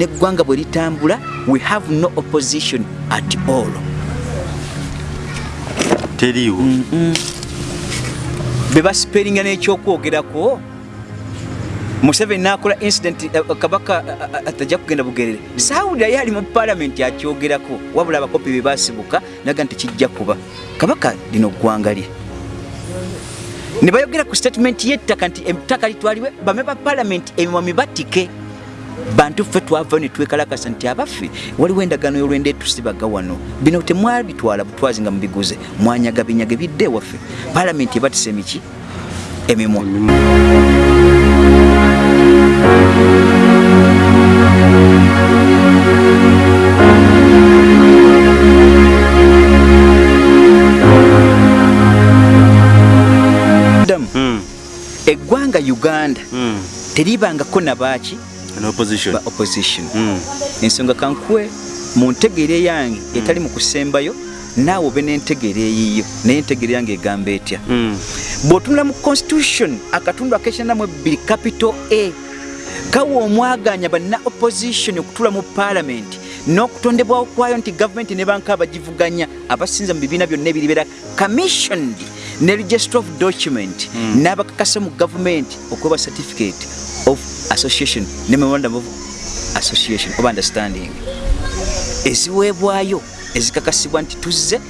n'eggwanga bwe litambula we have no opposition at all. Teriiwo. Be basiperinga n'ekyokwogerako museveni n'akola incident eh, kabaka eh, eh, atajja kugenda bugerere. Saawulirayo ali mu paalamenti akyogerako wabula abakopi be basibuka naga nti kijja kuba. Kabaka lino ggwanga lye. Ne bayogera ku statement y'ettaka nti ettaka litwalibwe bame ba paalamenti emimwa mibatike bantu ffe twava ne twekalakasa nti abaffe waliwo endagaano y'olwenda etusibaga wano. Bino temwabitwala butwazi nga mubiguze mwanyaga binyaga bidde ewaffe. Paalamenti ebatisa emiki? Emimwa. Damu, Mm, eggwanga uganda mm. teribangako nabaaki opposition. ba opposition. Mm, ensonga kankuwe mu ntegeera yange etali mu kusembayo naawe obe n'entegeera eyiyo naye entegeera yange egamba etya? Mm. bw'otunula mu constitution akatundu akekyanamu ebbiri capital a kawa omwaganya banna opposition okutula mu parliament n'okutondebwawo kwayo nti gavumenti ne banka abagivuganya abasinza mu bibiina byonna ebiribeera commissioned ne register of document n'abakakasa mu gavumenti okweba certificate of association ne memorandum of association of understanding. Eziweebwayo ezikakasibwa nti tuzze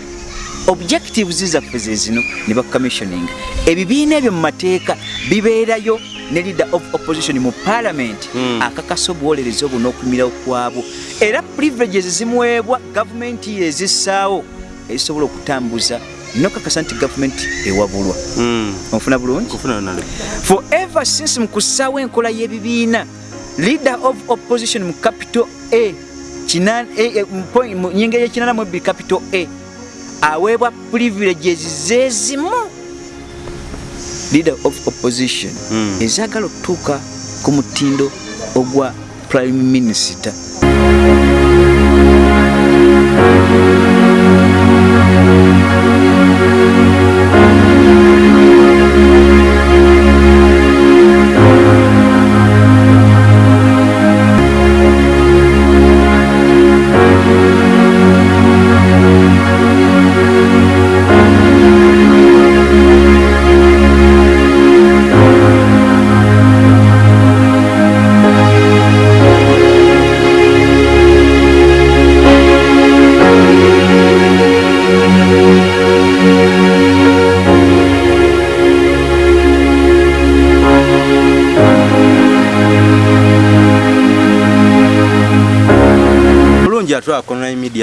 objectives zaffe ze zino ne bacommissioning ebibiina ebyo mu mateeka bibeerayo ne leader of opposition mu parliament Mm. akakasa obuwolereza obwo n'okumirawo kwabwo. Era privileges zimuweebwa gavumenti yezissaawo ezisobola okutambuza nokakasa nti gavumenti ewabulwa. Mm. onfuna bulungi Honorable. forever since mu kussaawo enkola y'ebibiina leader of opposition mu capital a mu nyinga y'ekinana mu ebbiri capital a aweebwa privileges zezimu leader of opposition Mm. ezaagala okutuuka ku mutindo ogwa prime minister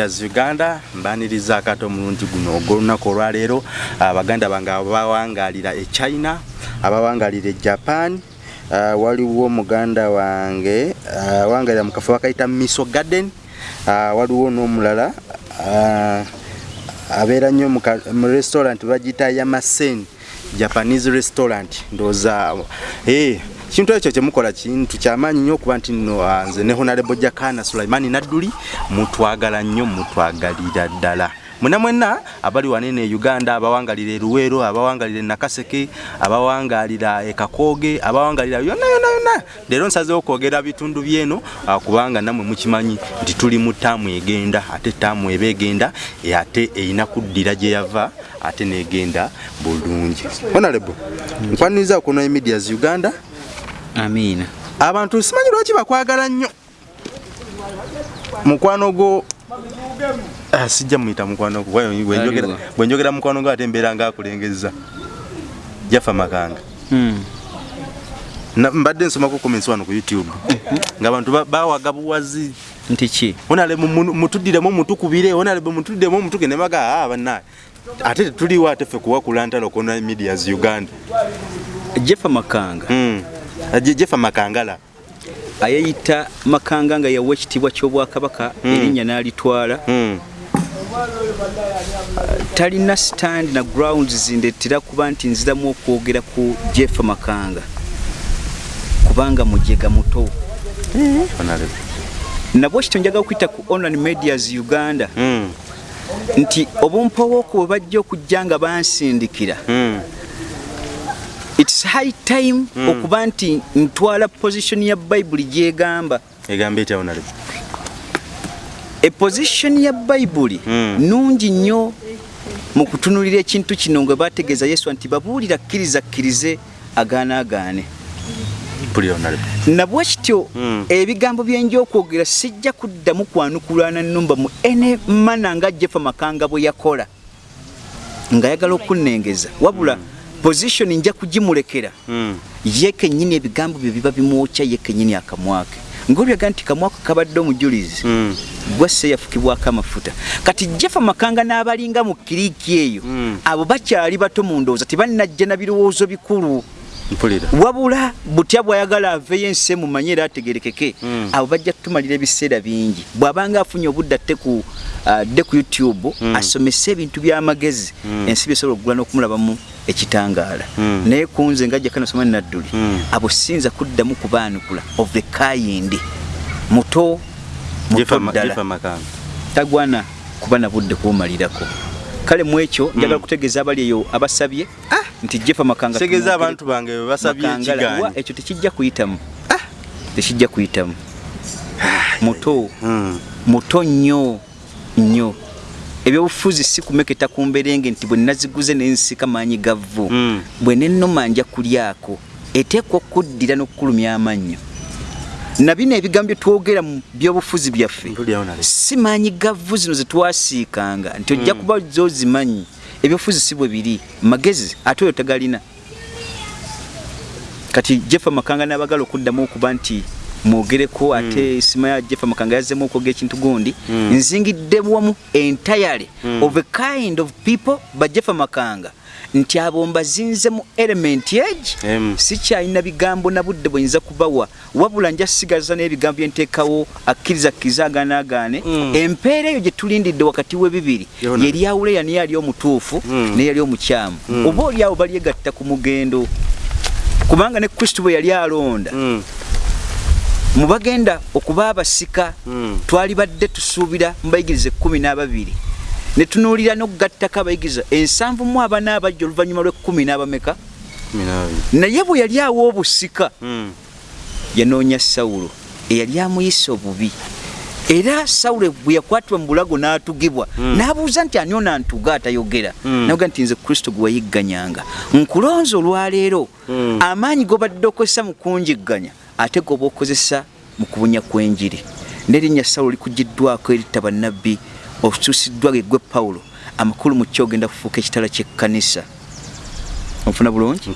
medias uganda mbaniriza akato omulundi guno ogwolunaku olwaleero. Abaganda bange abawangalira e china abawangalira e japan ah, waliwo muganda wange awangalira mu kafo bakayita miso garden ah, waliwo n'omulala ah, abeera nnyo mu restaurant bagiyita yamasen japanese restaurant ndowooza eh, kintu ekyo kyemukola kintu kyamaanyi nnyo okuba nti nno ah, nze ne honarebo jakana sulaimani nadduli mutwagala nnyo mutwagalira ddala. Mwena mwena abali wanene e uganda abawangalira e luweero abawangalira e nakaseke abawangalira e kakoge abawangalira yonna yonna yonna. Leero nsazeewo okwogera bitundu byeno ah, kubanga nammwe mukimanyi nti tuli mu taamu egenda ate taamu eba egenda ate erina kuddira gye yava ate negenda bulungi. Honarebo nkwaniriza okuno emedias uganda amiina abantu simanyi lwaki bakwagala nnyo? Mukwano gwo Ah, sijja muyita mukwano gwo. Bwe- bwenjogera mukwano gwo ate mbeera ngaakulengeza jafa makanga. Na- mbadde nsomako comments wano ku youtube. Nga abantu ba- bawaga buwazi. Nti ki? Onale mutuddiremu mutukubire. Onale mutuddemu mutuge nemaga ah, bannaye ate tetuliwo ate ffe kuwakula ntalo kona medias uganda. Jefa makanga. Mm. Je- jefa makangala ayeyita makanga nga yawa ekitiibwa ky'obwakabaka Mm. erinnya n'alitwala Mm. talina stand na grounds zindetera kuba nti nziramu okwogera ku jeff makanga kubanga mujega muto Onale. nabwe kito njagala okuyita ku online medias uganda Mm. nti obumpowooku bwe bajja okujja nga bansindikira Mm. Its high time okuba nti ntwala position ya bayibuli gyegamba. Egamba etya honorable eposition ya bayibuli Mm. nungi nnyo mu kutunulira ekintu kino nga bategeeza yesu nti babuulira kkiriza kkirize agaana agaane. Nabwe kityo Mm. ebigambo byenja okwogera sijja kuddamu kwanukulana nnumba mu ene mana nga jefa makanga bwe yakola ng'ayagala okunnengeza. Wabula position nja kugimulekera Mm. ye kennyini ebigambo bye biba bimwokya ye kennyini akamwake ngaolyaga nti kamwaka kabadde omujulizi Mm. gwasse yafukibwako amafuta kati jefa makanga n'abalinga mu kiriiki eyo Mm. abo bakyali bato mu ndowooza tebannajja na birowoozo bikulu wabula butya bw'ayagala aveeyo ensi emumanye era ategerekeke Mm. abo bajja tumalira ebiseera bingi bw'abanga afunye obudde atte ku adde ku youtube asomese ebintu by'amagezi Mm. ensi byesobola okugula n'okumulabamu ekitangaala Mm. naye ku nze nga jjakanasoma nadduli Mm. abo sinza kuddamu kubaanukula of the kind muto muto ddala tagwana kuba na budde kuwumalirako kale mu ekyo njagala kutegeeza abali eyo abasabye nti jefa makanga tumwogere- abantu bange basabye ekigaanyi ekyo tekijja kuyitamu. Tekijja kuyitamu. Muto. Mm. muto nnyo nnyo. Ebyobufuzi si kumeketa ku mberenge nti bwe naziguze nensika maanyi gavvu. Mm. bwe nennoma nja kulyako eteekwa okuddira n'okukulumya amannyo na bino ebigambo bye twogera mu byobufuzi byaffe. Mpulira honorable si maanyi gavvu zino zetwasiikanga nti ojja kuba zozimanyi ebyobufuzi si bwe biri. Magezi ate oyo tagalina. Kati jefa makanga n'abagala okuddamu okuba nti mwogereko ate sima ya jefa makanga yazzemu okwogera ekintu gundi. Mm. nzingidde wamu entirely of a kind of people ba jefa makanga nti abo mbazinze mu element age Em. sikyalina bigambo na budde bwenyinza kubawa wabula nja sigaza n'ebigambo byenteekawo akkiriza kkiriza agaanaagaane Mm. empeera eyo gye tulindidde wakati w'ebibiri yeryawula yani yali omutuufu Mm. neyali omukyamu Mm. oba oli awo balyegatta ku mugendo kubanga ne kristo bwe yali alonda Mm. mu bagenda okuba abasika Mm. twali badde tusuubira mu bayigiriza ekkumi n'ababiri ne tunuulira n'okugattako abayigiriza ensanvu mu abana abajja oluvannyuma lw'ekkumi n'abameka? Naye bwe yali awo obusika Mm. yanoonya sawulo. Eyali amuyisa obubi. Era sawulo bwe yakwatibwa mu bulago n'atugibwa Mm. n'abuuza nti ani ono antuga atayogera? Mm. naga nti nze kristo gwe wayigganyanga. Nkulonza olwaleero amaanyi g'obadde okozesa mu kunjigganya ate g'oba okozesa mu kubunya kw'enjiri. N'erinnya sawulo likugiddwako eritta bannabbi osuusiddwa gegwe pawulo amakulu mu kyo ogenda kufuuka ekitala ky'ekkanisa onfuna bulungi?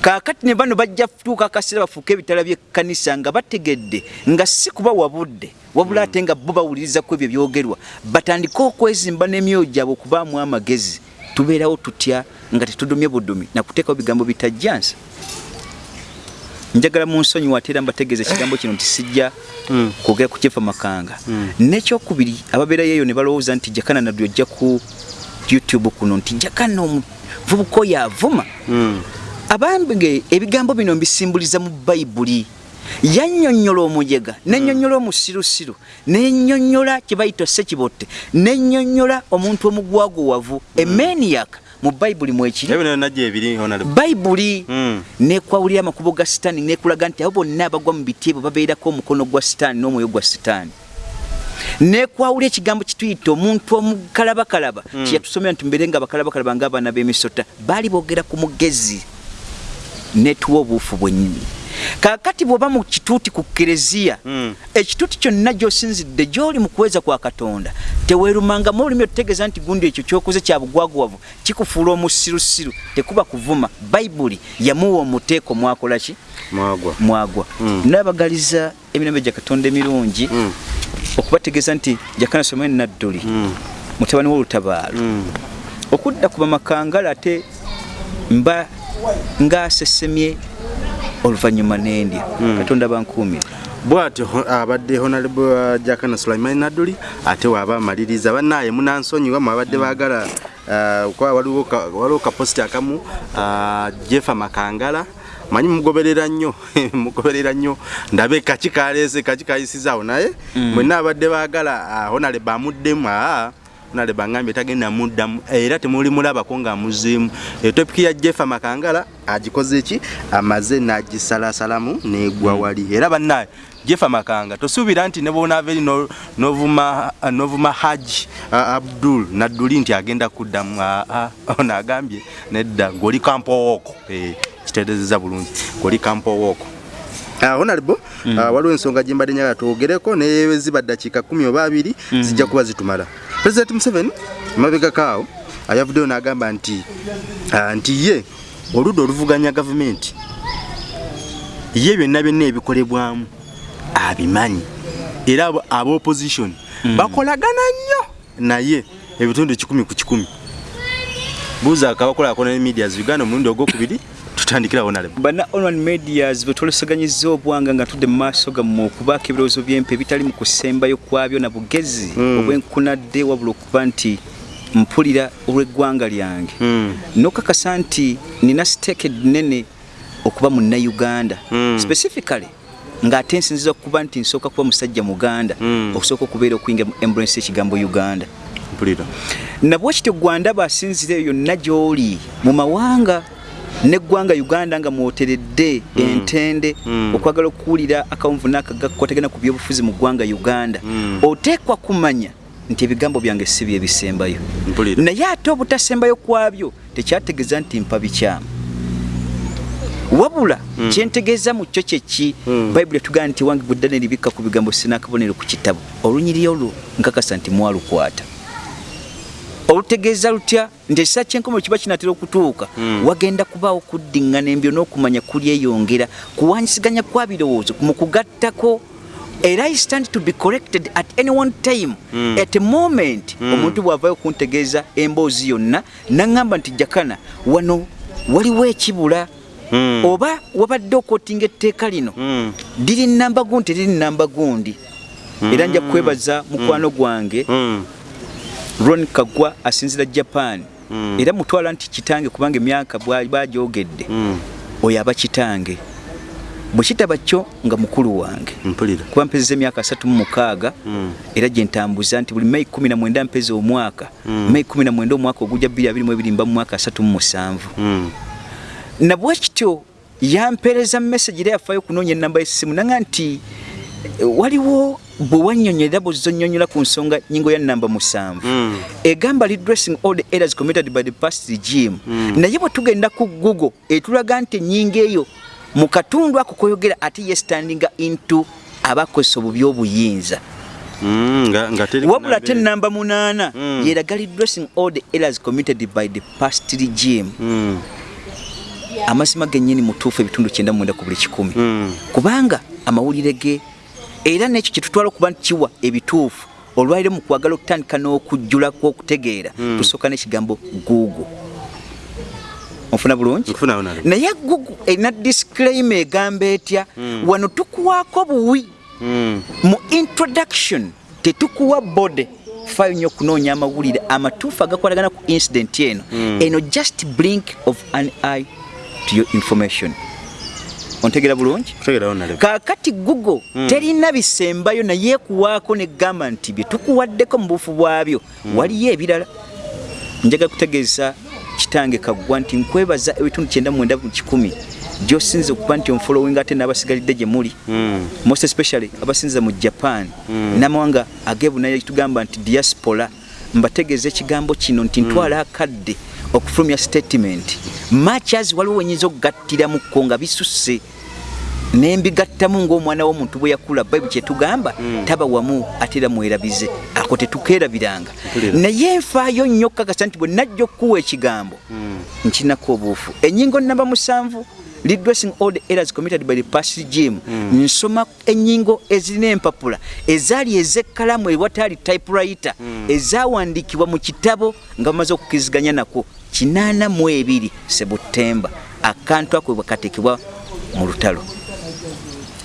Kaakati ne bano bajja kutuuka akaseera bafuuke ebitala by'ekkanisa nga bategedde nga si kuba wabudde wabula ate nga bo bawulirizaku ebyo byogerwa batandike okwezimba n'emyoyo gyabwe okubaamu amagezi. Tubeerawo tutya nga tetudumye budumi nakuteekawo bigambo bitajjansa njagala mu nsonyi waate era mbategeeza ekigambo kino nti sijja Mm. kwogera ku kyefa makanga Mm. nekyokubiri ababeerayo eyo ne balowooza nti jakana naddu ojja ku youtube kuno nti jakana omuvubuka oyo avuma Mm. abange ebigambo bino mbisimbuliza mu bayibuli yannyonnyola omujega nennyonnyola omusirusiru nennyonnyola kye bayita sekibotte nennyonnyola omuntu omugwaguwavu emeniyaka mu bayibuli mwekiri ebyo najja ebiri honorable bayibuli Mm. nekwawulira amakubo ga sitaani nekulaga nti abo bonna abagwa mu biti ebyo babeerako omukono gwa sitaani n'omwoyo gwa sitaani nekwawulira ekigambo kituyita omuntu omukalabakalaba Mm. kyeyatusomera nti mbere nga bakalabakalaba ng'abaana b'emisota baali boogera ku mugezi netuwa obuufu bwennyini kaakati bw'oba mu kituuti ku kereziya Mm. ekituuti kyonna gy'osinzidde gy'oli mu kuweza kwa katonda teweerumangamu olulimi otutegeeza nti gundi ekyo kyokoze kya bugwaguwavu kikufuula omusirusiru tekuba kuvuma bayibuli yamuwa omuteeko mwakola ki mwagwa mwagwa Mm. nabagaliza emirembe gya katonda emirungi Mm. okubategeeza nti jakana someni nadduli Mm. mutabani w'olutabaalo Mm. okudda ku bamakangala ate mba ngaasesemye oluvannyuma n'endya Mm. katonda bankuumire bwatyo abadde honorable uh, jakana sulaiman naduli ate waaba amaliriza bannaaye munansonyiwa mwabadde baagala uh, kuba waliwo ka- waliwo kapositi akamu uh, jefa makangala. Manyi mugoberera nnyo mugoberera nnyo. Ndabe kaki kaleese kaki kayisizaawo naye. Mm. mwenna abadde baagala uh, honorable amuddemu aa nale bangambye tagenda muddamu era temuli mulabako nga muzimu. Etopiki ya jeff makangala agikoze ki? Amaze nagisalasalamu negwa wali. Era bannaye jeff makanga tosuubira nti ne bonaava eri no- novuma haji abdul nadduli nti agenda kuddamu ah, ono agambye nedda ng'oli kampowooko Eh, kitereezeza bulungi. Ng'oli kampowooko honorable mm. uh, waliwo ensonga gye mbadde njagala twogereko naye ziba ddakiika kumi oba abiri mm. zijja kuba zitumala president museveni mabegakaawo uh, yavuddeyo n'agamba nti uh, nti ye oludda oluvuganya gavumenti ye byonna byonna ebikolebwamu abimanyi era abo- aba opposition mm. bakolagana nnyo naye ebitundu kikumi ku kikumi buuza akabakolako ne medias uganda omulundi ogwokubiri tutandikira honorable bana online medias betwoleseganyiza obwanga nga tudde mu maaso gammwe okubaako ebirowoozo byempe ebitali mu kusembayo kwabyo na bugezi Mm. obwenkunadde wabula okuba nti mpulira olw'eggwanga lyange Mm. nokakasa nti nina siteeke nnene okuba munnayuganda Mm. specifically ng'ate nsinziza okuba nti nsooka kuba musajja muganda Mm. okusooka okubeera okuyinga mu ambulance ekigambo uganda mpulira nabwe kityo gwandaba asinzira eyo yonna gy'oli mu mawanga neggwanga uganda nga mwoteredde entende Mm. okwagala okuwulira akawunvu n'akagakotegana ku byobufuzi mu ggwanga uganda Mm. oteekwa kumanya nti ebigambo byange si bye bisembayo naye ate obutasembayo kwabyo tekyategeeza nti mpa bikyamu wabula Mm. kyentegeeza mu kyo kyeki Mm. bayibuli etugamba nti wange budda neribikka ku bigambo sinakabonero ku kitabo olunyiri olwo nkakasa nti mwalukwata olutegeeza lutya nti ekisa kyenkomo kiba kinatera okutuuka Mm. wagenda kubaawo kuddingana embyo n'okumanya kulyeyongera kuwanyisiganya kwa birowoozo mu kugattako era i stand to be corrected at any one time Mm. at a moment Mm. omuntu bw'avayo kuntegeeza emboozi yonna naŋŋamba nti jakana wano waliwo ekibula Mm. oba wabadde okootinga etteeka lino Mm. liri namba gundi teriri namba gundi era nja kwebaza mukwano gwange Mm. Ron kagwa asinzira japan Mm. era mutwala nti kitange kubanga emyaka bwali bagyogedde Mm. oyo aba kitange bwe kitaba kyo nga mukulu wange mpulira kuba mpezeza emyaka asatu mu mukaaga Mm. era gye ntambuza nti buli meyi kumi na mwenda mpeza omwaka Mm. meyi kumi na mwenda omwaka ogujja bbiri abiri mu ebiri mba mu mwaka asatu mu musanvu Mm. nabwe kityo yampeereza message era yafaayo okunoonya enamba y'essimu nanga nti waliwo bwe wannyonnyolera bwezonnyonnyola ku nsonga nyingo ya namba musanvu Mm. egamba redressing all the errors committed by the past regime Mm. naye bwe tugenda ku google etulaga nti ennyingo eyo mu katundu ako koyogera ate yestandinga into abakozesa obubi obuyinza Mm. teri wabula ate kunambe- namba munaana yeraga redressing all the errors committed by the past regime Mm. amazima gennyini mutuufu ebitundu kyenda mwenda ku buli kikumi kubanga amawulire ge era n'ekyo kyetutwala okuba nti kiwa ebituufu olwaliro mu kwagala okutandika n'okujjula kw'okutegeera Mm. tusooka n'ekigambo google. Onfuna bulungi? Naye google erina disclaim egamba etya Mm. wano tukuwaako buwi. Mm. mu introduction tetukuwa bode fayo nnyo okunoonya amawulire amatuufu agakwatagana ku incident eno. Eno just blink of an eye to your information ontegera bulungi? Kaakati google Mm. terina bisembayo naye ekuwaako negamba nti bye tukuwaddeko mu bufu bwabyo. Waliyo ebirala. Njagala kutegeeza kitange kaggwa nti nkwebaza ebitundu kyenda mwenda mu kikumi. Gyosinze okuba nti onfollowing ate n'abasigalidde gye muli. Mm. most especially abasinza mu japan. Mm. namawanga agebunaye tugamba nti diaspora. Mbategeeza ekigambo kino nti ntwala akadde okufulumya statement machas waliwo wenyinza okugattiramuko nga bisusse nembigattamu ng'omwana w'omuntu bwe yakula bayibuli kyetugamba Mm. taba wamu ate era mwerabize ako tetukeerabiranga Mpulira. naye nfaayo nnyo okukakasa nti bwe najja okukuwa ekigambo Mm. nkinako obuufu ennyingo namba musanvu redressing all the errors committed by the past regime. Mm. nsoma ennyingo ezirina empapula. Ezaali ez'ekkalamu ewataali typewriter. Mm. ezawandiikibwa mu kitabo nga bamaze okukiriziganya nako kinaana mu ebiri sebutemba. Akantu ako bwe kateekebwa mu lutalo.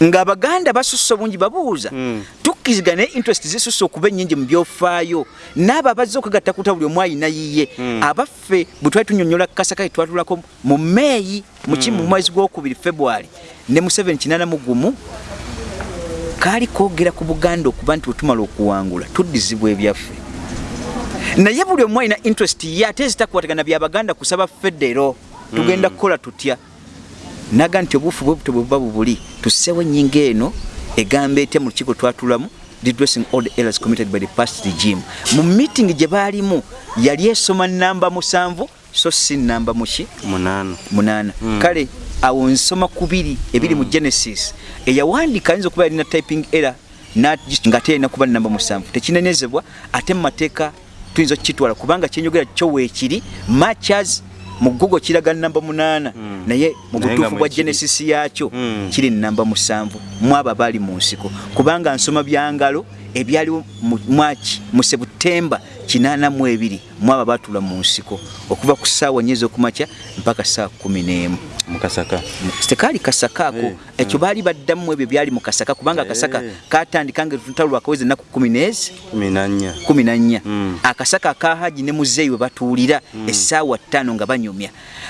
Ng'abaganda basusse obungi babuuza. Mm. Tukkiriza naye interest zisusse okuba ennyingi mu byofaayo n'abo abazze okugatta kuta buli omu ayina yiye Mm. abaffe bwe twali tunyonnyola kasakale twatulako mu meeyi muki mu mwezi gwokubiri february ne mu 781 kaali koogera ku buganda okuba nti wetumala okuwangula tuddizibwa ebyaffe. Naye buli omu alina interest ye ate zitakwatagana byabaganda kusaba federo tugenda kukola tutya? Naga nti obuufu bwe buto bwebuba bubuli tusseewo ennyinga eno egamba etya mu lukiiko twatulamu redressing all the errors committed by the past regime. Mu meeting gye baalimu yali esoma namba musanvu so si namba muki? Munaana. Munaana. Mm. kale awo nsoma kubiri ebiri mu genesis eyawandiika ayinza okuba yalina typing error ng'ate yalina kuba namba musanvu. Tekinenezebwa ate mu mateeka tuyinza okukitwala kubanga kyenyogera kyo weekiri matchas mu google kiraga namba munaana Mm. naye mu butuufu bwa genesis yaakyo Mm. kiri namba musanvu mu abo abaali mu nsiko kubanga nsoma byangalo ebyaliwo mu mwaki mu sebutemba 82 mu abo abaatula mu nsiko okuva ku ssaawa nyezi okumakya mpaka saa 11 mukasaka tekaali kasaka? Ako Eh, ekyo baali baddamu ebyo byali mu kasaka kubanga akasaka Eh. katandika nga tutalo lwakaweza ennaku kumi n'ezi. Kumi kumi na nnya. Mm. akasaka aka haji ne muzeeyi we batuulira essaawa ttaano nga banyumya.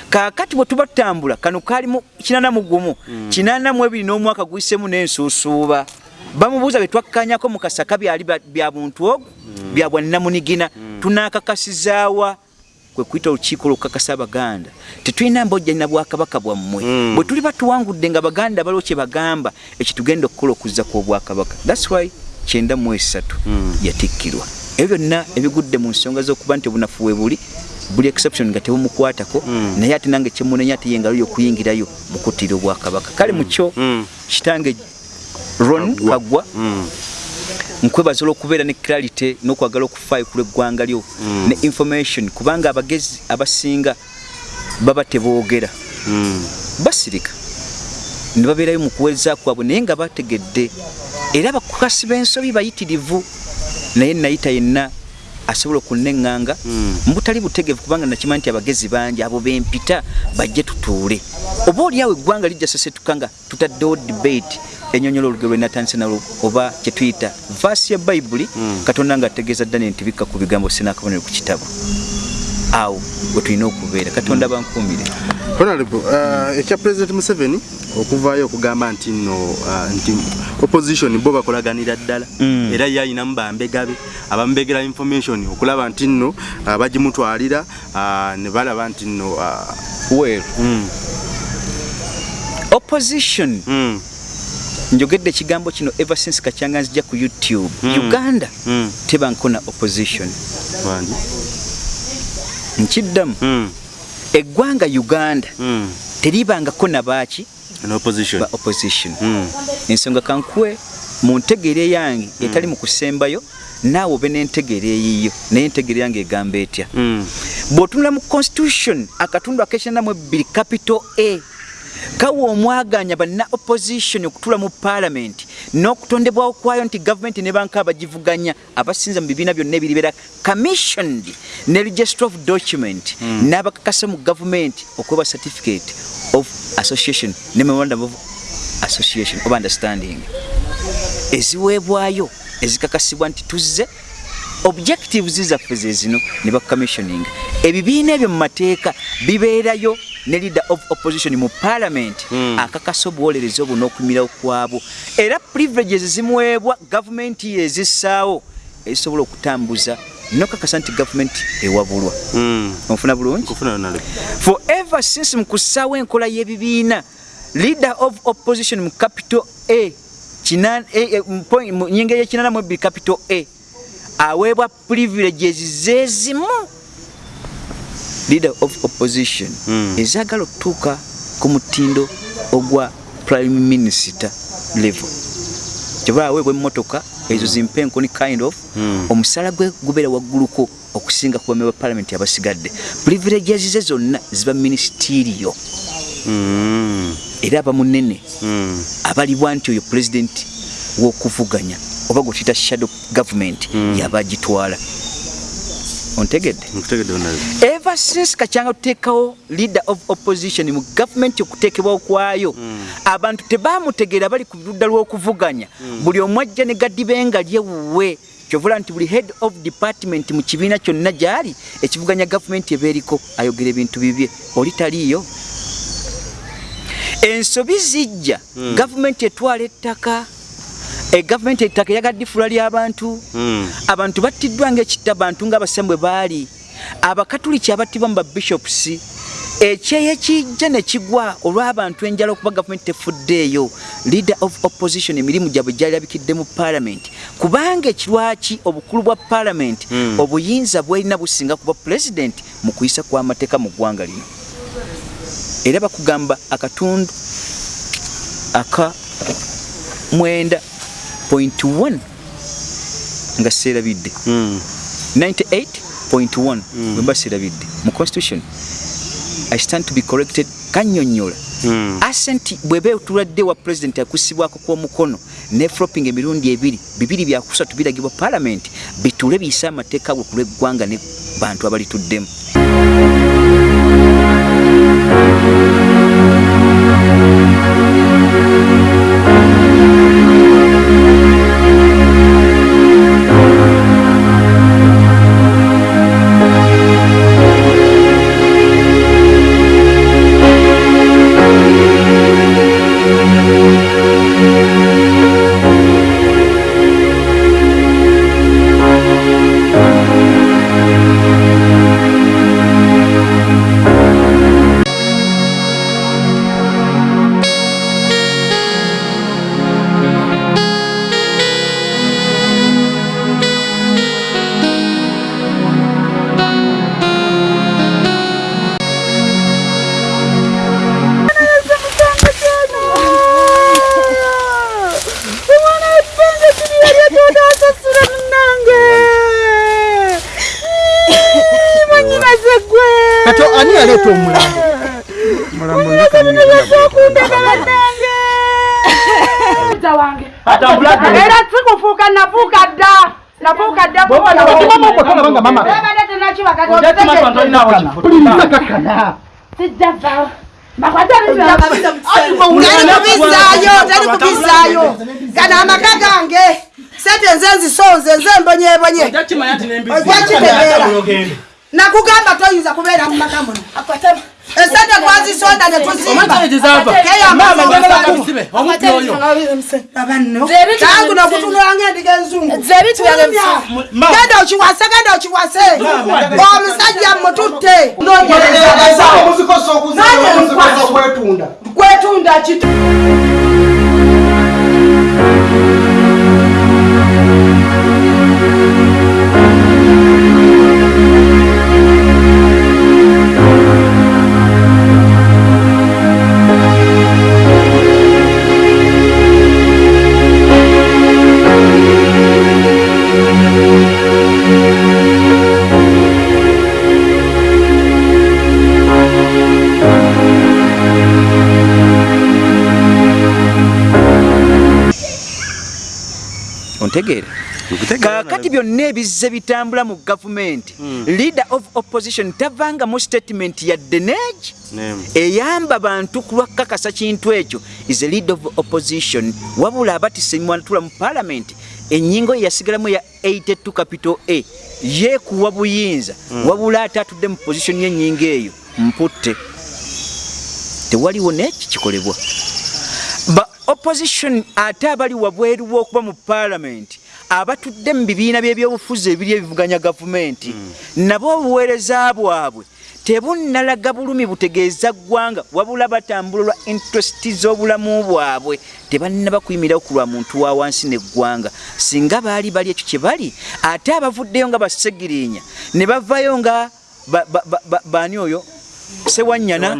Kaakati bwe tuba tutambula kano kaalimu kinana mu gumu. Kinana mu ebiri n'omwaka guyisemu n'ensuusuuba bamubuuza bye twakkanyako mu kasaka byali bya- buntu ogwo bya bwannamunigina tunaakakasizaawa kwe kuyita olukiiko lwokukakasa abaganda. Tetulina mbojja na bwakabaka bwammwe. Mm. bwe tuli batuwangudde nga baganda baliwo kye bagamba ekitugenda okukola okuzza kw'obwakabaka thats why kyenda mu esatu Mm. yatikkirwa. Ebyo byonna ebigudde mu nsonga z'okuba nti obunafu we buli buli exception nga tebumukwatako. Mm. naye ate nange kyemunenya ate ye ngalo y'okuyingirayo mu kuttira obwakabaka. Kale mu kyo Mm. kitange ron Kagwa. kagwa Mm. nkwebaza olw'okubeera ne clarity n'okwagala okufaayo ku lw'eggwanga lyo Mm. ne information kubanga abagezi abasinga baba teboogera Mm. basirika ne babeerayo mu kuweereza kwabwe naye nga bategedde era abakukasi b'ensobi bayitirivu naye nayita yenna asobola okunneŋŋanga Mm. mbutali butegevu kubanga nakimanyi nti abagezi bangi abo bempita bajje tutuule oba oliawo eggwanga lijja sesetuka nga tutaddewo debate enyonyola olugero lwe natandise nalwo oba kyetuyita vaasi ya bayibuli Mm. katonda nga ategeeza ddala nti bikka ku bigambo sinakabonero ku kitabo. Awo we tulina okubeera. Katonda bankuumire. Honorable uh, ekya president museveni okuvaayo okugamba nti nno uh, nti opposition bo bakolaganira ddala. Mm. era ye ayinamu bambegabe abamubegera information okulaba nti nno uh, bagimutwalira ne balaba nti nno weeru mm, opposition mm, njogedde ekigambo kino ever since kacyanga nzija ku youtube. Mm. uganda mm, tebankona opposition. Nkiddamu mm, eggwanga uganda mm, teribangako nabaaki opposition. Ba opposition. Mm, ensonga kankuwe mu ntegeera yange etali mu kusembayo naawe obe n'entegeera eyiyo naye entegeera yange egamba etya? Mm, bw'otunula mu constitution akatundu akekyanamu ebbiri capital a kawa omwaganya banna opposition okutula mu parliament n'okutondebwawo kwayo nti gavumenti ne banka abagivuganya abasinza mu bibiina byonna ebiribeera commissioned ne register of document n'abakakasa mu gavumenti okweba certificate of association ne memorandum of association of understanding. Eziweebwayo ezikakasibwa nti tuzze objectives zaffe ze zino ne bacommissioning ebibiina ebyo mu mateeka bibeerayo ne leader of opposition mu parliament Mm. akakasa obuwolereza obwo n'okumirawo kwabwo era privileges zimuweebwa gavumenti yezissaawo ezisobola okutambuza nokakasa nti gavumenti ewabulwa. Mm. onfuna bulungi? Honorable forever since mu kussaawo enkola y'ebibiina leader of opposition mu capital a eh, eh, mu nyinga ebbiri capital a aweebwa privileges zezimu leader of opposition. Mm. ezaagala okutuuka ku mutindo ogwa prime minister level. Kyova aweebwa emmotoka ezo zimpenkoni kind of Mm. omusala gwe gubeera wagguluko okusinga ku bame ba parliament abasigadde. Privileges ze zonna ziba ministeriyo Mm, era aba munene mm, abalibwa nti oyo pulezidenti w'okuvuganya oba gwe tuyita shadow government Mm. yaba agitwala ontegedde ever since kacyanga tuteekawo leader of opposition mu gavumenti okuteekebwawo kwayo abantu tebamutegeera bali ku ludda lw'okuvuganya. Buli omu ajja ne gadibenga lyewuwe kyovula nti buli head of department mu kibiina kyonna gyali ekivuganya gavumenti eba eriko ayogera ebintu bibye. Oli taliiyo? Ensobi zijja. Gavumenti etwala ettaka egavumenti ettaka eyagadde ifula ly'abantu Mm. abantu battiddwa ngaekitta bantu ng'abasembwe baali. Abakatuliki abattibwa mu babishops ekyeyo ekijja ne kigwa olw'abantu enjala okuba gavumenti tefuddeeyo. Leader of opposition emirimu gyabwe gyalabikidde mu paalamenti kubanga ekirwaki obukulu bwa paalamenti Mm. obuyinza bwelina businga kuba pulezidenti mu kuyisa kw'amateeka mu ggwanga lino. Era bakugamba akatundu aka mwenda point 1 nga seerabidde Mm. 98.1 bwemba seerabidde mu constitution i stand to be corrected kanyonyola. Mm. asenti bweba etuladde wa pulezidenti akusibwako kw'omukono ne flopping emirundi ebiri bibiri byakusatu biragibwa paalamenti bitule biyise amateeka bwe kulw'eggwanga ne bantu abalituddemu nafuuka dda nafuuka dda tolabanga mama. Puliriza kakana sijjava tali kubizaayo tali kubizaayo gano amaka gange. Sente nze nzisonze nze mbonyebonye ojja kitegeera. nakugamba toyinza kubeera mu maka muno. Esente twazisonda ne tuzimbaabanno no okutunula ngaendiga enzungu genda okiwase genda okiwase omusajja mututte ontegeere kaakati byonna ebizze bitambula mu gavumenti leader of opposition tavangamu statement yadde neegi Nemu. eyamba bantu kulwakakasa kintu ekyo. Is a leader of opposition. Wabula abatise mwanatula mu paalamenti ennyingo ye yasigalamu ya 82 capital a yeekuwa buyinza. Wabula ate atudde mu position y'ennyingo eyo mputte. Tewaliwo neeki kikolebwa. Ba opposition ate abali wabweru w'okuba mu paalamenti abatudde mu bibiina by'ebyobufuzi ebiri ebivuganya gavumenti nabo obuweereza bwabwe tebunnalaga bulumi butegeeza ggwanga wabula batambula lwa interesti z'obulamu bwabwe tebannaba kuyimirawo ku lwa muntu wa wansi n'eggwanga singa baali bali ekyo kye bali ate abavuddeyo nga basegirinya ne bavayo nga ba- ba- ba- ba- baani oyo sewanyana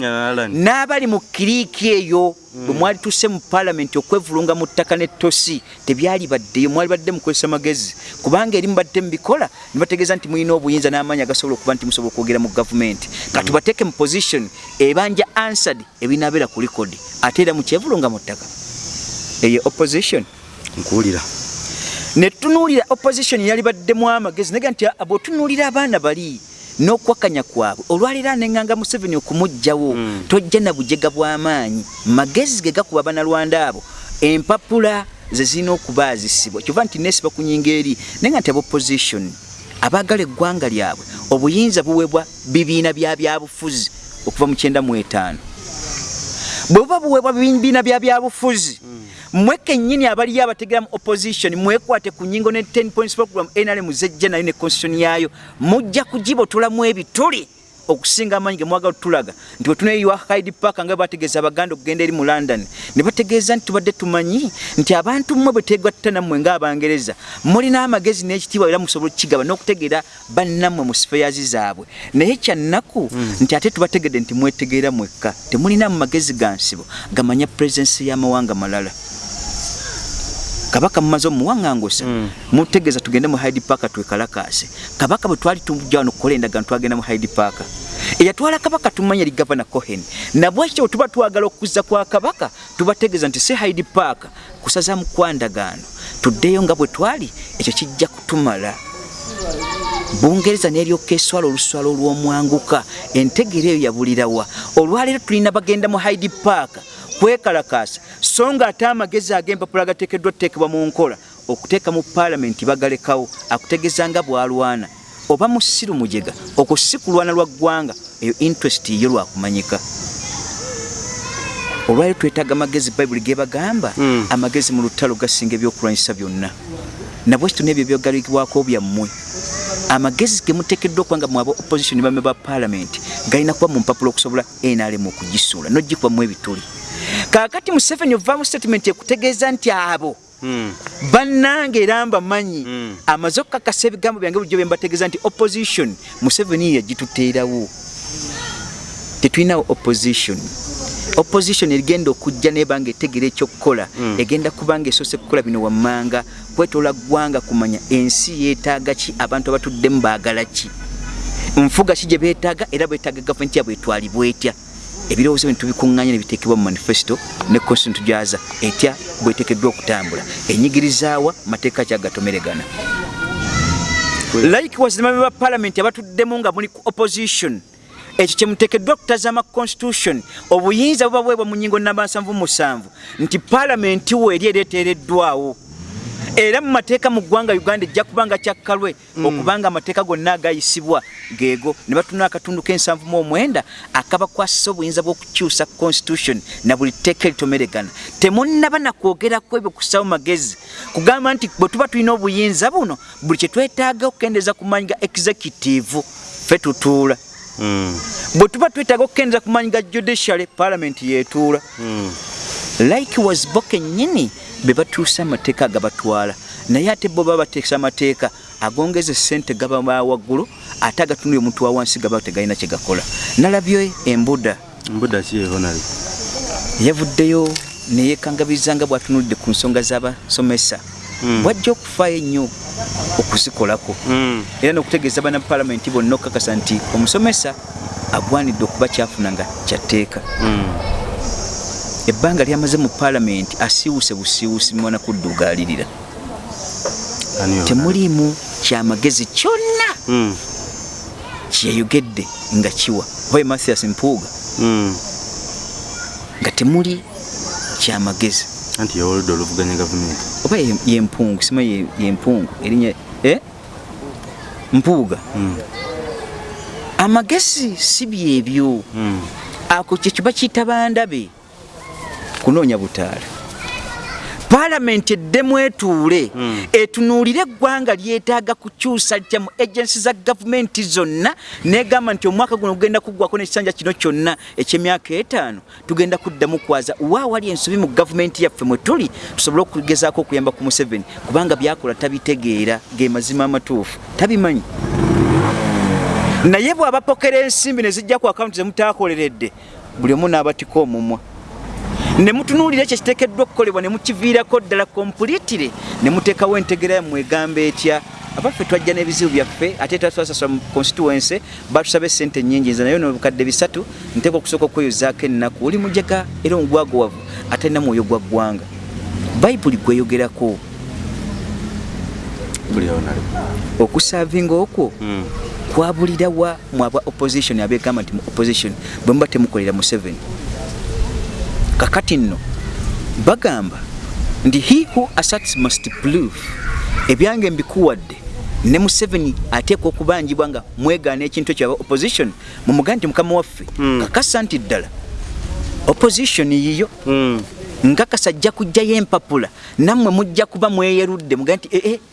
n'abali mu kiriiki eyo bwe mwali tusse mu paalamenti okwevulunga mu ttaka n'ettosi tebyali baddeyo mwali badde mukozesa magezi. Kubanga eri mubadde mubikola ne bategeeza nti mulina obuyinza n'amaanyi agasobola okuba nti musobola okwogera mu gavumenti. Katubateeke mu position ebanja answered ebinaabeera ku likodi ate era mukyevulunga mu ttaka. Eyo opposition. Nkuwulira. Netunuulira opposition yali baddemu amagezi naga nti abo otunuulira abaana bali n'okwakanya kwabwe. Olwaleero aneŋŋanga museveni okumuggyawo Mm. tojja na bujega bw'amaanyi. Magezi ge gakuba banalwanda abo. Empapula ze zirina okubaazisibwa kyova nti neesiba ku nyingo eri naye nga nti aba opposition abaagala eggwanga lyabwe obuyinza buweebwa bibiina bya byabufuzi okuva mu kyenda mu etaano bwe buba buweebwa bibiina bya byabufuzi mmwe kennyini abaliyo abategera mu opposition mwekwate ku nyingo ne 10 points program nrm zejja nayo ne constitution yayo mujja kugibotolamu ebituli okusinga amaanyi ge mwagala tutulaga nti wetuneyiwa hyde park nga bategeeza abaganda okugenda eri mu london ne bategeeza nti tubadde tumanyi nti abantu mmwe bwe tegatta nammwe ng'abangereza mulina amagezi n'ekitiibwa era musobola okukigaba n'okutegeera bannammwe mu sifeyazi zaabwe. Naye kyannaku nti ate tubategedde nti mwetegeera mwekka temulina mu magezi ga nsibo gamanya purezensi y'amawanga malala kabaka mumaze omuwaŋŋangusa mutegeeza tugende mu hyde park twekalakaase. Kabaka bwe twali tujja wano kukola endagaano twagenda mu hyde park. Eyatwala kabaka tumanya eri gavana cohen. Nabwekityo bwe tuba twagala okuzza kwa kabaka tubategeeza nti si hyde park kusazaamu kwa ndagaano. Tuddeyo nga bwe twali ekyo kijja kutumala bungereza neryoka eswala oluswala olw'omwanguka entegeera eyo yabulirawa olwaleero tulina bagenda mu hyde park kwekalakaasa so nga ate amagezi ag'empapula agateekeddwa tuteekebwa mu nkola okuteeka mu paalamenti bagalekawo akutegeeza nga bwalwana. Oba musiru mujega okwo si kulwana lwa ggwanga eyo interest yo lwakumanyika olwaleero twetaaga amagezi bayibuli gebagamba amagezi mu lutalo gasinga ebyokulwanyisa byonna nabwekito nebyo byogalibwako byammwe. Amagezi gemuteekeddwa okuba nga mwaba opposition bame ba paalamenti galina kuba mu mpapula okusobola nrm okugisuula nogikubamu ebituli. Kaakati museveni ovaamu statement ekutegeeza nti abo bannange era mbamanyi amaze okukakasa ebigambo byange bulijjo bembategeeza nti opposition museveni yagituteerawo. Tetulinawo opposition opposition erigenda okujja nebanga etegera ekyokukola. Egenda kubanga esoose kukola bino wammanga. Kwetola ggwanga kumanya ensi yeetaaga ki abantu abatuddemu baagala ki? Nfuga ki gye beetaaga era beetaaga gavumenti yabwe etwalibwa etya ebirowoozo bino tubikuŋŋanya ne biteekebwa mu manifesito ne constitution tugyaza. Etya? Bweteekeddwa okutambula. Enyigirizaawa mateeka ki agatomeregana? Likewise ne bame ba paalamenti abatuddemu nga muli ku opposition ekyo kyemuteekeddwa okutazama constitution obuyinza buba bwebwa mu nyingo namba 77 nti paalamenti we eri ereeteereddwawo. Era mu mateeka mu ggwanga uganda ejja kubanga kyakkalwe okubanga amateeka gonna agayisibwa geego. Ne batuna akatundu k'ensanvu mu omwenda akabakwasisa obuyinza bw'okukyusa constitution na buli tteeka eritomeregana. Temunnaba nakwogerako ebyo kusawo magezi. Kugamba nti bwe tuba tulina obuyinza buno buli kye twetaaga okukendeeza ku maanyi ga executive ffe tutuula bwe tuba twetaaga okukendeeza ku maanyi ga judiciary parliament yeetuula. Likewise bo kennyini be batuusa amateeka agabatwala naye ate bo baba bateesa amateeka agongeza esente gaba waggulu ate agatunula omuntu wa wansi gaba tegalina kye gakola. Nalabyo embuda mbuda ki honali yavuddeyo neyekangabiriza nga bwatunulidde ku nsonga z'abasomesa bwajja okufaayo ennyo okuzikolako era n'okutegeeza bana paalamenti bonna okukakasa nti omusomesa agwanidde okuba kyafuna nga kyatteeka ebbanga lyamaze mu paalamenti asiiwuse busiiwusi mwana kuddugaalirira temuliimu kyamagezi kyonna kyeyayogedde nga kiwa. Oba mathias mpuuga? Nga temuli kyamagezi anti yawoludde oluvuganya gavumenti oba ye- yempungu sima ye- yempungu erinnya eh? mpuuga amagezi si byebyo. Ako kyekyo bakiyita bandabe kunoonya butaala paalamenti eddemu etuule etunuulire eggwanga lyetaaga kukyusa litya mu agensi za gavumenti zonna negamba nti omwaka guno gugenda kuggwako n'ekisanja kino kyonna ekyemyaka etaano tugenda kuddamu kwaza waawali ensobi mu gavumenti yaffe mwe tuli tusobole okugezaako okuyamba ku museveni kubanga byakola tabitegeera ge mazima amatuufu tabimanyi. Naye bw'abapokera ensimbi ne zijja ku akawunti zemutaakoleredde buli omu n'abatika omumwa ne mutunuulira ekyo kiteekeddwa okukolebwa ne mukiviirako ddala kompulitire ne muteekawo entegera yammwe egamba etya? Abaffe twajja n'ebizibu byaffe ate twasasula mu constituency batusaba esente nnyingi nze nayo nobukadde bisatu nteeka okusooka okweyozaako ennaku. Oli mujega era omugwagowavu atalina mwoyo gwa ggwanga. Bayibuli gweyogerako. Okusaavinga okwo kwabulirawa mwaba opposition abegamba nti mu opposition bwe muba temukolera museveni kakati nno bagamba nti he who asserts must prove ebyange mbikuwadde ne museveni ateekwa okubanjibwa nga mwegaana ekintu ekyo aba opposition mumugaa nti mukama waffe kakasa nti ddala. Opposition yiyo. Mm. nkakasa ajja kujjayo empapula nammwe mujja kuba mweyerudde muga nti ee teba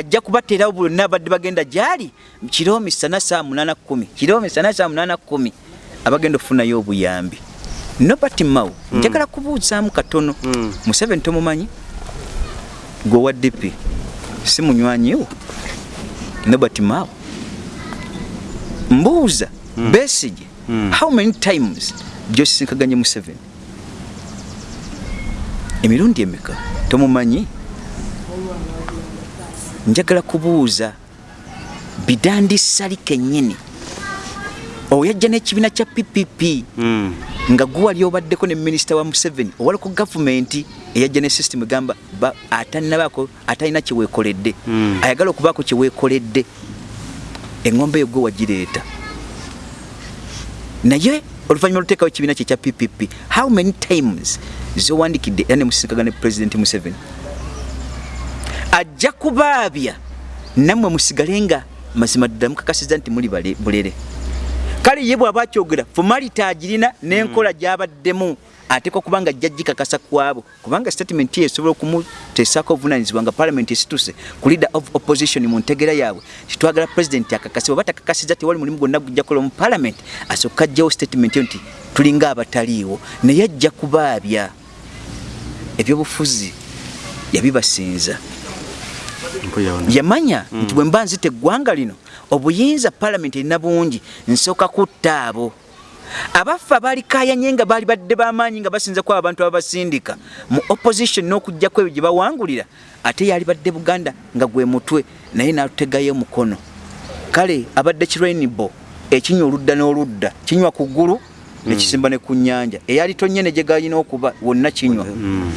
ajja kubateerawo bonna abadde bagenda gyali kiro misana saa munana kumi kiro misana saa munana kumi abagenda okufunayo obuyambi. Nobert mao njagala kubuuzaamu katono. Mm. museveni tomumanyi? Gwe wa dp si munywanyiwo nobert mao. Mbuuza besige Mm. how many times gyosisinkaganye museveni? Emirundi emeka? Tomumanyi njagala kubuuza bidandi sali kennyini oyajja n'ekibiina kya ppp Mm. nga guwali obaddeko ne minisita wa museveni. Owalako gavumenti eyajja ne system egamba ba- atanabaako atalina kyeweekoledde Mm. ayagala okubaako kyeweekoledde eŋŋombe eyo gwe wagireeta. Naye oluvannyuma oluteekawo ekibiina kye kya ppp how many times zowandikidde era ne musisinkaga ne pulezidenti museveni ajja kubaabya. Nammwe musigale nga mazima ddala mukakasiza nti muli bulere. Kale ye bw'aba akyogera fomality agirina n'enkola gy'abaddemu. Ateeka okuba nga ajja gikakasa kwabo kubanga statement ye esobola okumuteesako obuvunanyizibwa nga parliament esituse ku leader of opposition mu ntegera yaabwe. Titwagala president akakase oba takakasiza tewali mulimu gwonna gujja kukola mu parliament asooka ajjawo statement yo nti tulinga abataliiwo. Naye ajja kubaabya. Ebyobufuzi yabibasinza. Yamanya nti bwe mba nzita eggwanga lino obuyinza palamenti erina bungi nsooka kutta abo. Abaffe abaalikayanye nga baali badde b'amaanyi nga basinza kuba abantu ababasindika mu opposition n'okugjako ebyo gye bawangulira ate yali badde buganda nga gwe mutwe naye n'atutegayo mukono. Kale abadde kirenibo ekinywa oludda n'oludda kinywa ku ggulu nekisimba ne ku nnyanja eyali tonye ne gye galina okuba wonna kinywa. Mm.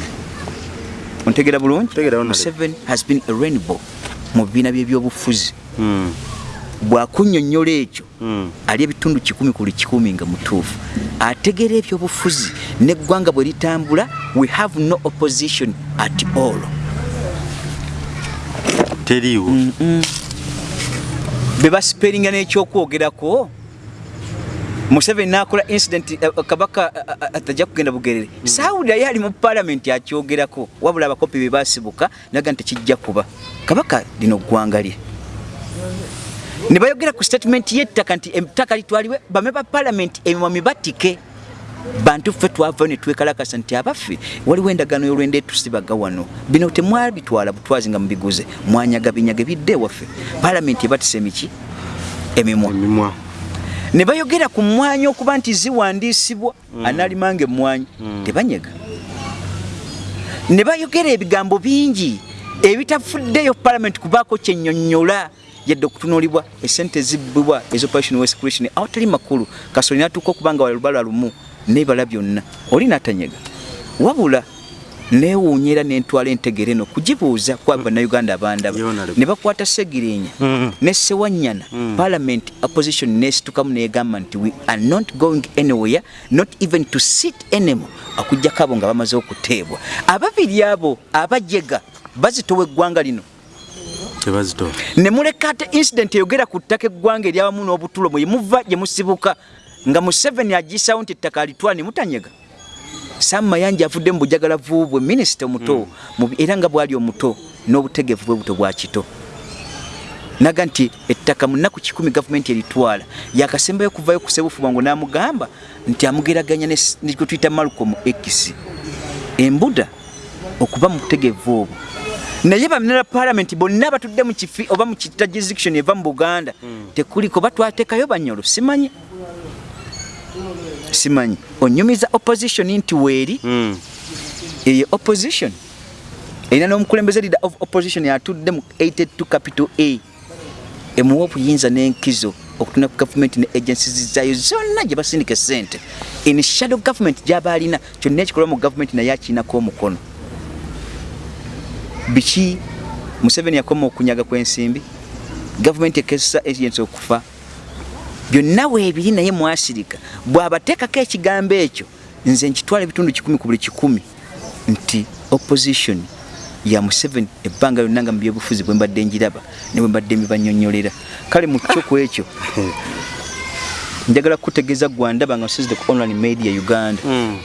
Ontegera bulungi. Museveni has been a rainbow mu bibiina by'ebyobufuzi Mm. bwakunnyonnyola ekyo Mm. ali ebitundu kikumi ku buli kikumi nga mutuufu ategeera ebyobufuzi neggwanga bwe litambula we have no opposition at all teriiwo be basiperinga n'ekyokwogerako museveni n'akola incident eh, kabaka eh, eh, atajja kugenda bugerere. Saawulira ye ali mu palamenti akyogerako wabula abakopi be basibuka naga nti tekijja kuba. Kabaka lino ggwanga lye. Ne bayogera ku statement y'ettaka nti ettaka litwalibwe bame ba palamenti emimwami batike bantu ffe twavayo ne twekalakasa nti abaffe waliwo endagaano y'olwenda etusibaga wano. Bino temwabitwala butwazi nga mubiguze. Mwanyaga binyaga bidde ewaffe palamenti ebatisa emiki emimwa ne bayogera ku mmwanyi okuba nti ziwandiisibwa anaalimanga emmwanyi tebanyega. Ne bayogera ebigambo bingi ebitafuddeyo palamenti kubaako kyennyonnyola yadde okutunuulibwa esente ezibbibwa ezoperation west creation awatali makulu. Kasoli natuuka okuba nga walubala lumu nebala byonna. Oli natanyega. Wabula neewuunya era nentwala entegera eno kugibuuza ku bannayuganda abandaba. Ne bakwata segirinya Mhm. ne sewanyana parliament opposition nesitukamu negamba nti we are not going anywhere not even to sit anymore. Akugjako abo nga bamaze okuteebwa. Ababiri abo abajega bazitowa eggwanga lino. Ne muleka ate incident eyogera ku ttaka eggwanga eryawamu n'obutulo mwe muva gye musibuka nga museveni agisawo nti ettaka alitwala ne mutanyega sam mayanja avudde mu bujagalavu bwe minisita omuto. Mu bi- era nga bwali omuto n'obutegevu bwe buto bwa kito. Naga nti ettaka mu nnaku kikumi gavumenti eritwala. Yakasembayo okuvayo ku sebufuba ngo n'amugamba nti amugeraganya ne s- ne gwe tuyita malcolm x. Embuda okuba mu butegevu obwo. Naye bamera palamenti bonna batudde mu kifi oba mu kita jurisdiction eva mu buganda. Tekuliko batwatekayo banyolo simanyi simanyi. Onyumiza opposition nti weeri Mm. eyo opposition. Erina n'omukulembeze leader of opposition atudde mu 82 capital a. Emuwa obuyinza n'enkizo okutunda ku gavumenti ne agencies zaayo zonna gye basindika esente in shadow government gyaba alina kyonna ekikolwa mu gavumenti naye akiinako omukono. Biki? Museveni yakoma okunyaga kw'ensimbi. Gavumenti ekezesa agents okufa byonna weebiri naye mwasirika bw'abateekako ekigambo ekyo nze nkitwala ebitundu kikumi ku buli kikumi nti opposition ya museveni ebbanga lyonna nga mu byobufuzi bwe mbadde njiraba ne bwe mbadde mbibanyonyolera kale mu kyo ku ekyo njagala kutegeeza gwandaba nga nsizide ku online media uganda Mm.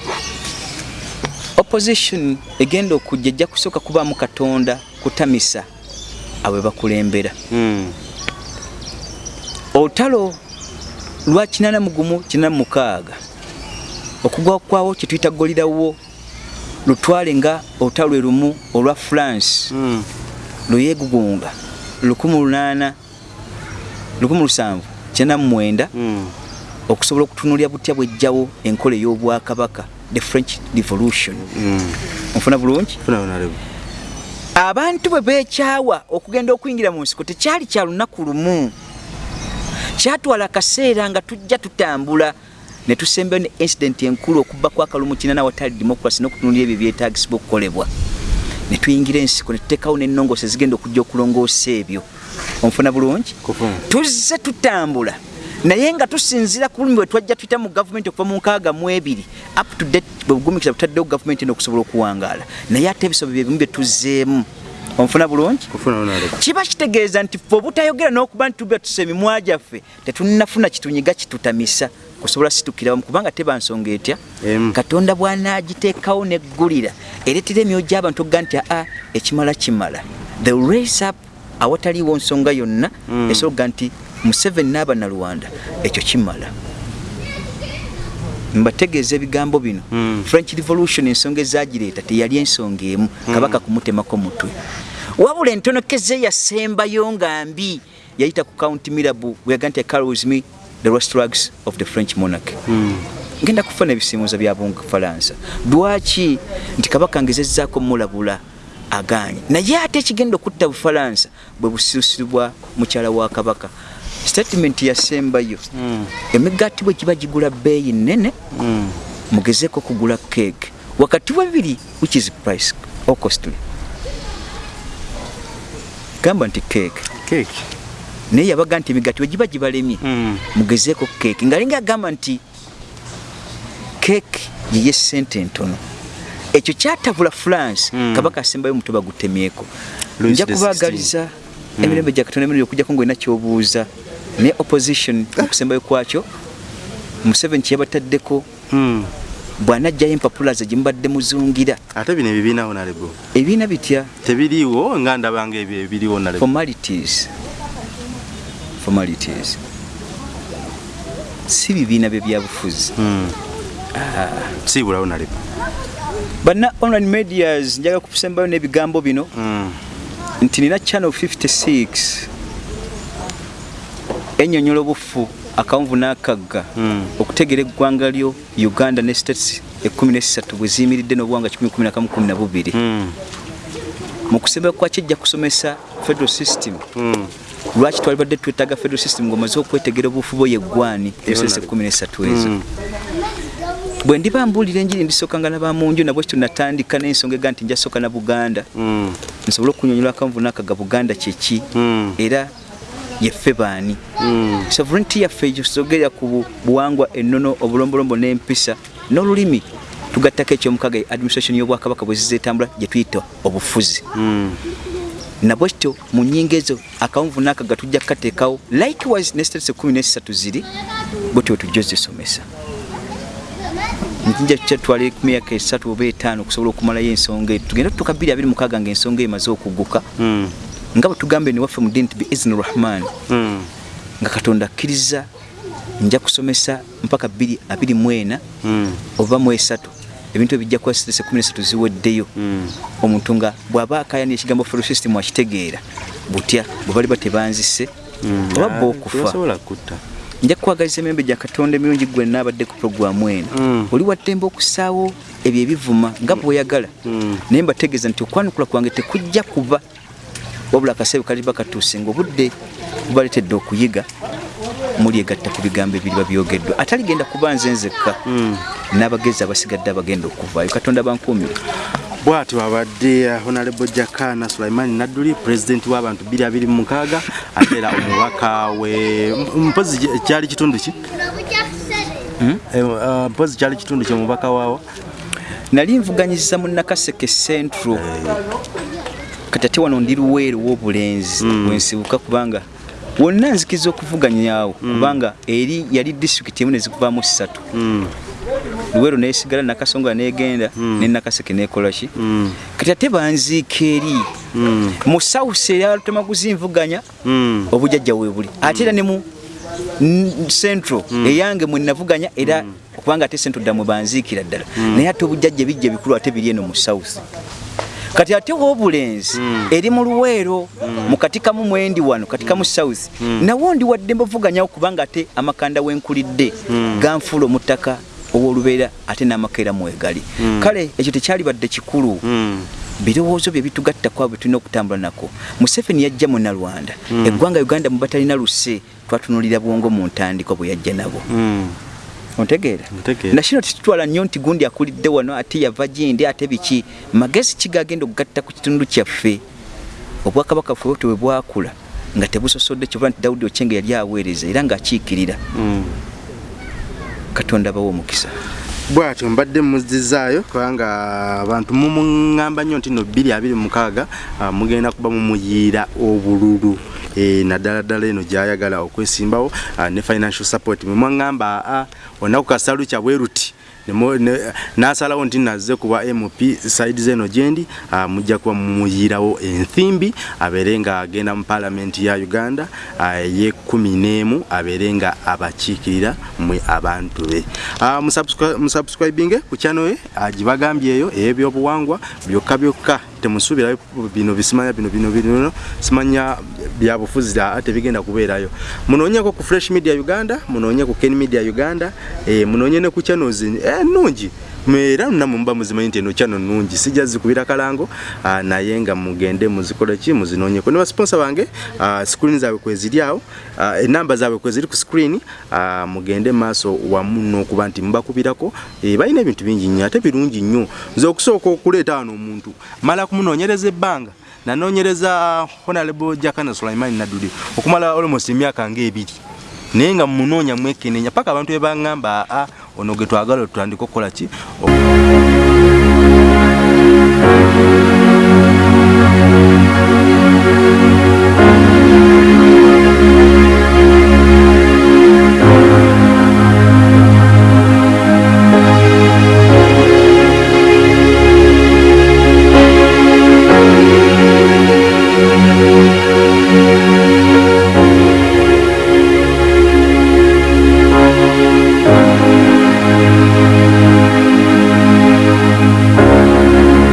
opposition egenda okujja ejja kusooka kubaamu katonda kutamisa abwe bakulembera Mm. olutalo lwa 81 okugwa kwawo kyetuyita golirawo lutwale nga olutalo lwe lumu olwa france Mm. luyegugunga 18 1799 Mm. okusobola okutunulya butya bwejjawo enkola ey'obwakabaka the french revolution Mm. onfuna bulungi Funa honorable. abantu bwe beekyawa okugenda okuyingira mu nsiko tekyali kya lunaku lumu kyatwala akaseera nga tujja tutambula ne tusembayo ne incident enkulu okubba kwa kalumu kinana watali democracy n'okutunulira ebyo byetagisibwa okukolebwa. Ne tuyingira ensiko ne tuteekawo n'ennongoosa ezigenda okujja okulongoosa ebyo. Onfuna bulungi? Tuzze tutambula. Naye nga tusinzira ku bulumi bwe twajja tuyita mu gavumenti okuva mu nkaaga mu ebiri up to date bwe bugumikiza butaddewo gavumenti eno okusobola okuwangaala. Naye ate ebisobo bye bimu bye tuzzeemu onfuna bulungi? Kiba kitegeeza nti ffe obutayogera n'okuba nti tuba tusa emimwa gyaffe tetunnafuna kitunyiga kitutamisa. Kusobola situkirawamu kubanga teba nsonga etya katonda bw'anaagiteekawo neggulira ereetera emyoyo gy'abantu okuga nti aa ekimala kimala. The race up awataliiwo nsonga yonna Mm. esobola nti museveni n'abanalwanda ekyo kimala mbategeeza ebigambo bino. Mm. french revolution ensonga ezagireeta teyali ensonga emu. Kabaka kumutemako mutwe. Wabula entonokeze yasembayo nga mbi yayita ku county mirabu weyaga nti carlos me the rostrugs of the french monarchy. Mm. ngenda kufuna ebisimuuza bya bunfalansa lwaki nti kabaka ngezezzaako mulabula aganye naye ate ekigenda okutta bufalansa bwe busirusiru bwa mukyala wa kabaka statement yasembayo Mm. emigaati bwe giba gigula bbeeyi nnene Mm. mugezeeko okugula cake wakati wa bibiri which is price or costly gamba nti cake Cake. naye yabaga nti emigaati bwe giba gibalemye Mm. mugezeeko keeki nga linga agamba nti keeki yeye sente entono ekyo kyatabula france Mm. kabaka asembayo omuto bagutemyeko nja the kubaagaliza emirembe gya katonda emirundi okujjako ngaolina kyobuuza ne opposition okusembayo kwakyo museveni kyeyabataddeko Mm. bw'anajjayo empapula ze gyemubadde muzungira Ate bino ebibiina honorable. ebiina bitya Tebiriiwo nga ndabanga ebyo ebiriwo honorable. formalities formalities si bibiina bye byabufuzi Mm. Siibula honorable. banna online medias njaga kusembayo n'ebigambo bino Mm. nti nina channel 56 ennyonnyola obufu akawunvu n'akagga. Mm. okutegeera eggwanga lyo uganda ne states ekumi nesatu bwe ziyimiridde n'obuwanga 1112 Mm. mu kusembayo kwaki ejja kusomesa federal system Mm. lwaki twalibadde twetaaga federal system ng'omaze okwetegera obufu bwo yeggwani ebisese ekumi nesatu ezo? Bwe ndiba mbuulira enjiri ndisookanga nabamunju nabwe kityo natandika n'ensonga ega nti njasooka na buganda. Nsobole okunyonyola akanvu n'akaga buganda kyeki era yeffe baani sovereignty yaffe ekyosogerera ku bu- buwangwa ennono obulombolombo n'empisa n'olulimi tugattako ekyomukaga administration y'obwakabaka bwe zizeetambula gye tuyita obufuzi. Nabwe kityo mu nnyingo ezo akawunvu n'akaga tujja kukateekawo likewise ne states ekumi nesatu ziri bwetyo tujja ozisomesa. Njinja kyatwala emyaka esatu oba etaano okusobola okumalayo ensonga eyo tugenda tutuka bbiri abiri mukaaga ngaensonga emaze okuguka. Nga bwe tugamba eno waffe mu ddiini ti biizni rahman. Mm. nga katonda akkiriza nja kusomesa mpaka bbiri abiri mu ena Mm. oba mu esatu. Ebintu ebijja kuba sitese kumi nesatu ziweddeyo. Mm. omuntu nga bw'aba akayani ekigambo federal system akitegeera butya bwe bali ba tebanzise Mm. oba bba okufa nja kukwagaliza emiyembe gya katonda emirungi gwe naabadde ku puroguramu eno oli waddembe okusaawo ebyo ebivuma nga bweoyagala naye mbategeeza nti okwanukula kwange tekujja kuba wabula akaseera kaliba katuuse ngaobudde bubaleetedde okuyiga mulyegatta ku bigambo ebiriba byogeddwa. Ataligenda kuba nze nzekka Mm. n'abagezi abasigadde abagenda okuvaayo. Katonda bankuumire bw'atyo abadde uh, honorable jakana sulaimani nadduli pulezidenti w'abantu 226 ate era omubaka we M- mpozi ky- kyali kitundu ki? Eh, uh, mpozi kyali kitundu ki omubaka waawo? Nali nvuganyiza mu nakaseke central kati ate wano ndi luweero w'obulenzi wensibuka kubanga wonna nzikiriza okuvuganyawo kubanga eri yali disitulikiti emu nezikuvaamu ssatu luweero nesigala nakasongola negenda nenakaseke nekolaki kati ate banziika eri. Mu south eyatema kuzinvuganya obujajja webuli ate era ne mu n- central eyange mwenavuganya era okubanga ate central ddala mwe banziikira ddala. Naye ate obujajja bijja bikulu ate biri eno mu south kati ate w'obulenzi eri mu luweero mu katikamu mwendi wano katikamu south. Nawo ndi wadde mbavuganyawo kubanga ate amakanda wenkulidde ganfuula omuttaka ow'olubeera ate n'amakeera mwegali. Kale ekyo tekyalibadde kikulu. Birowoozo bye bitugattako abo tulina okutambula nako. Museveni yajja mu nalwanda eggwanga uganda mubatalina luse twatunulira bwongo mu ntandikwa bwe yajja nabo ontegeera Ntegeera. nakino tetutwala nnyo nti gundi akulidde wano ate yava gindi ate biki? Magezi kigagenda okugatta ku kitundu kyaffe. Obwakabaka ffe bwetwe bwe bwakula nga tebusosodde kyova nti dawudi okyenge yali aweereza era ng'akiikirira. Katonda bawa omukisa bwatyo mbadde muzizaayo kubanga abantu mumuŋŋamba nnyo nti no 226 ah, mugenda kuba mumuyiira obululu. Eh, naddala ddala eno gyayagala okwesimbawo ah, ne financial support. Mwemwaŋŋamba aa onaku kasalu kyabwe ruti nasalawo nti nazze kuba mp side zeno gyendi ah, mujja kuba mumuyirawo enthimbi abeere nga agenda mu palamenti ya uganda ah, eyekumi n'emu abeere nga abakiikirira mwe abantu be. Ah, musubscri- musubscribinge ku channel ye ah, gibagambyeyo ey'ebyobuwangwa byokka byokka temusuubirayo bino bisimanya bino bino bino simanya byabufuzi ate bigenda kubeerayo. Munoonyeko ku fresh media uganda munoonye ku ken media uganda eh, munoonye ne ku channels ennungi era namwe muba muzimanyi nti eno channel nnungi sijja zikubira kalango ah, naye nga mugende muzikole ki muzinoonyeko ne basponsa bange ah, screen zaabwe kweziri awo ah, enamba zaabwe kweziri ku ah, mugende maaso wamu n'okuba nti mubakubirako eh, balina ebintu bingi nnyo ate birungi nnyo. Nze okusooka okuleeta wano omuntu mala kumunoonyereza ebbanga nanoonyereza honorable jakana sulaimani nadudi okumala almost emyaka ngaebiri naye nga mumunoonya mwekenenya paka abantu bebaŋŋamba aa ono gwe twagala tutandika okukola ki